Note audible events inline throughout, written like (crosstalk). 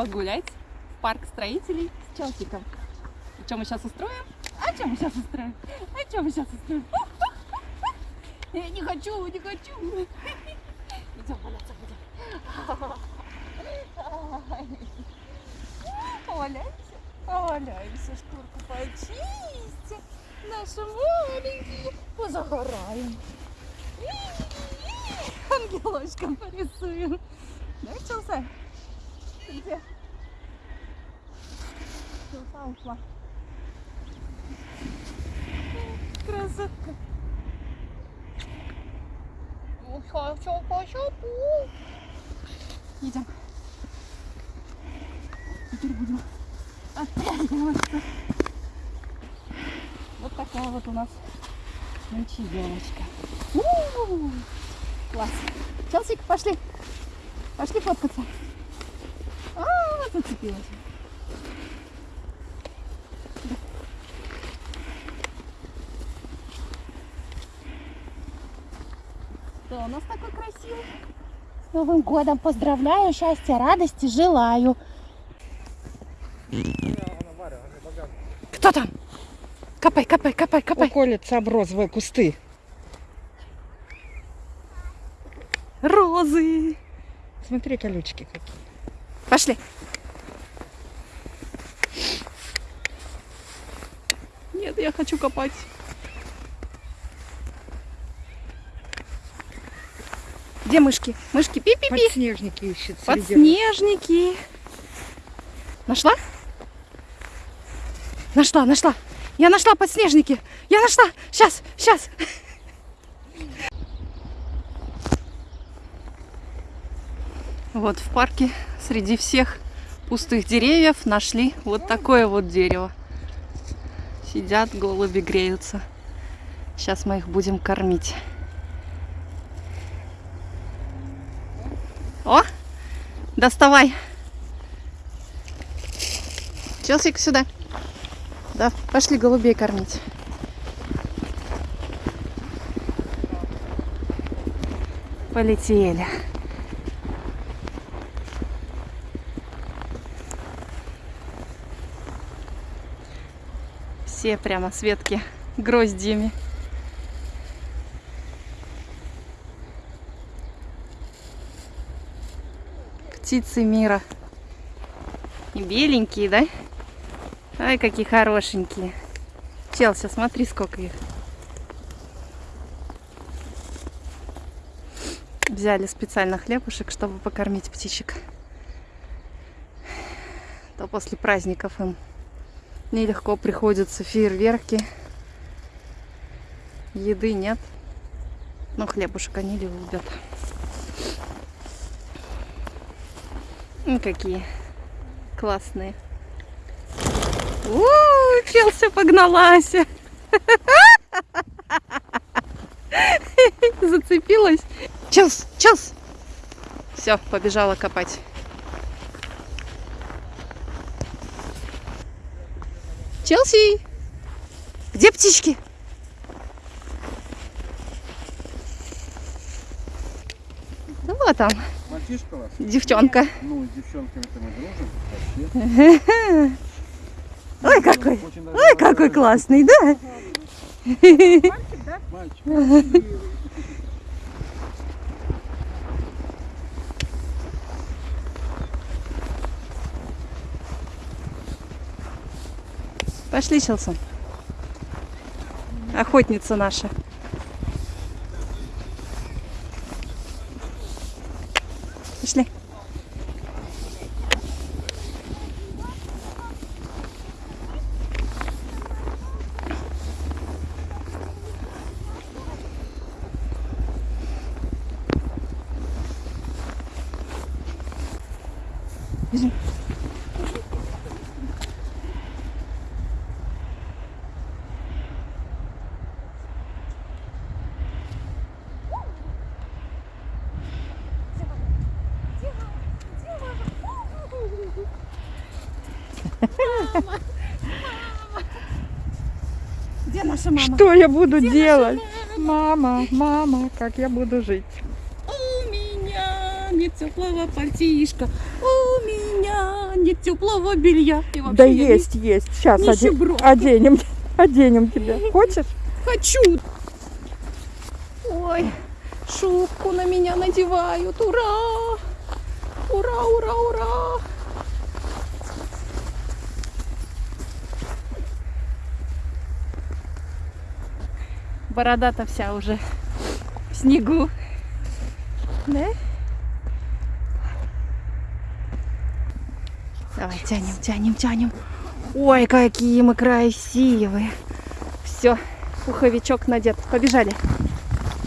погулять в парк строителей с Челсиком. И что мы сейчас устроим? А что мы сейчас устроим? А что мы сейчас устроим? (laughs) Я не хочу, не хочу. Идем валяться будем. (laughs) Валяемся, валяемся, шкурку почистим. Наши маленькие позагораем. Ангелочком порисуем. Да, Челса? Где? Челса ушла. Красотка. Идем. Теперь будем оттягиваться. Вот такая вот у нас ночевелочка. У-у-у! Класс. Челсик, пошли. Пошли фоткаться. А, зацепилась. Что у нас такой красивый? С Новым годом поздравляю, счастья, радости желаю. Кто там? Копай, копай, копай, копай. Уколятся об розовые кусты. Розы. Смотри, колючки какие. Пошли. Нет, я хочу копать. Где мышки? Мышки пи-пи-пи. Подснежники ищет. Подснежники. Нашла? Нашла, нашла. Я нашла подснежники. Я нашла. Сейчас, сейчас. Вот в парке среди всех пустых деревьев нашли вот такое вот дерево. Сидят, голуби греются. Сейчас мы их будем кормить. О, доставай. Челсик, сюда. Да, пошли голубей кормить. Полетели. Все прямо с ветки гроздьями. Птицы мира. И беленькие, да? Ай, какие хорошенькие. Челси, смотри, сколько их. Взяли специально хлебушек, чтобы покормить птичек. То после праздников им нелегко приходятся фейерверки. Еды нет. Но хлебушек они любят. Ну, какие классные. У, Челси погналась. (laughs) Зацепилась. Челс, Челс. Все, побежала копать. Челси, где птички? Ну, вот там, Мальчишка вас? девчонка. Ну, с девчонками-то мы дружим. Вообще. (laughs) Ой, какой, ой, какой классный, да? Мальчик. (laughs) Пошли, Челсон. Охотница наша. Пошли. Бежим. Где наша мама? Что я буду делать? Мама, мама, как я буду жить? У меня нет теплого пальтишка. У меня нет теплого белья. Да я не есть, есть. Сейчас нищебродка. оденем, (laughs) оденем тебя. Хочешь? хочу. Ой, шубку на меня надевают. Ура! Ура, ура, ура! Борода-то вся уже в снегу. Да? Давай, тянем, тянем, тянем. Ой, какие мы красивые. Все, пуховичок надет. Побежали.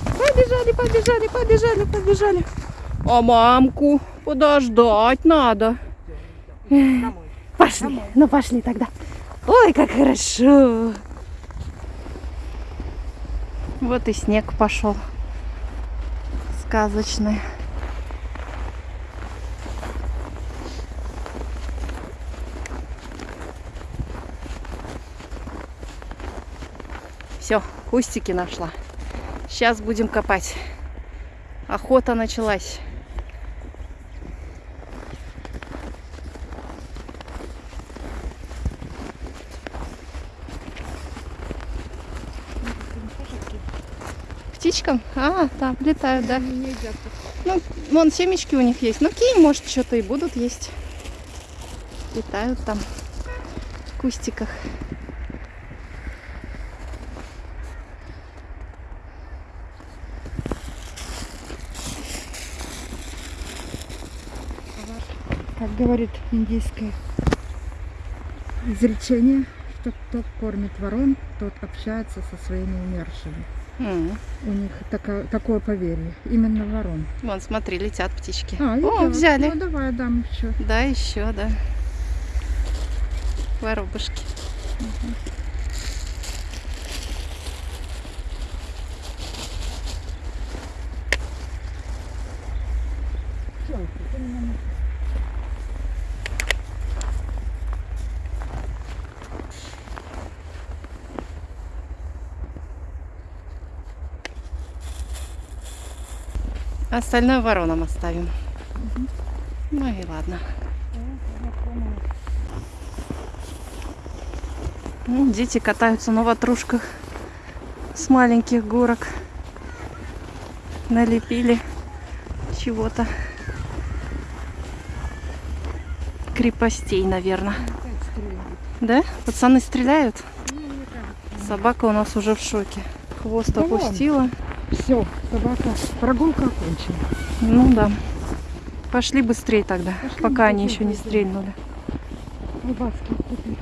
Побежали, побежали, побежали, побежали. А мамку подождать надо. Пошли, ну пошли тогда. Ой, как хорошо. Вот и снег пошел. Сказочный. Все, кустики нашла. Сейчас будем копать. Охота началась. Птичкам? А, там летают, да. Ну, вон семечки у них есть. Ну, кинь, может, что-то и будут есть. Летают там в кустиках. Как говорит индийское изречение, что кто кормит ворон, тот общается со своими умершими. М, У них тако- такое поверье. Именно ворон. Вон, смотри, летят птички. А, О, взяли. Ну давай дам еще. Да, еще, да. Воробушки. Остальное воронам оставим. Ну и ладно. Ну, дети катаются на ватрушках с маленьких горок. Налепили чего-то. Крепостей, наверное. Да? Пацаны стреляют? Собака у нас уже в шоке. Хвост опустила. Все, собака, прогулка окончена. Ну да. Пошли быстрее тогда, Пошли пока они быстрее, еще не стрельнули. Колбаски купим.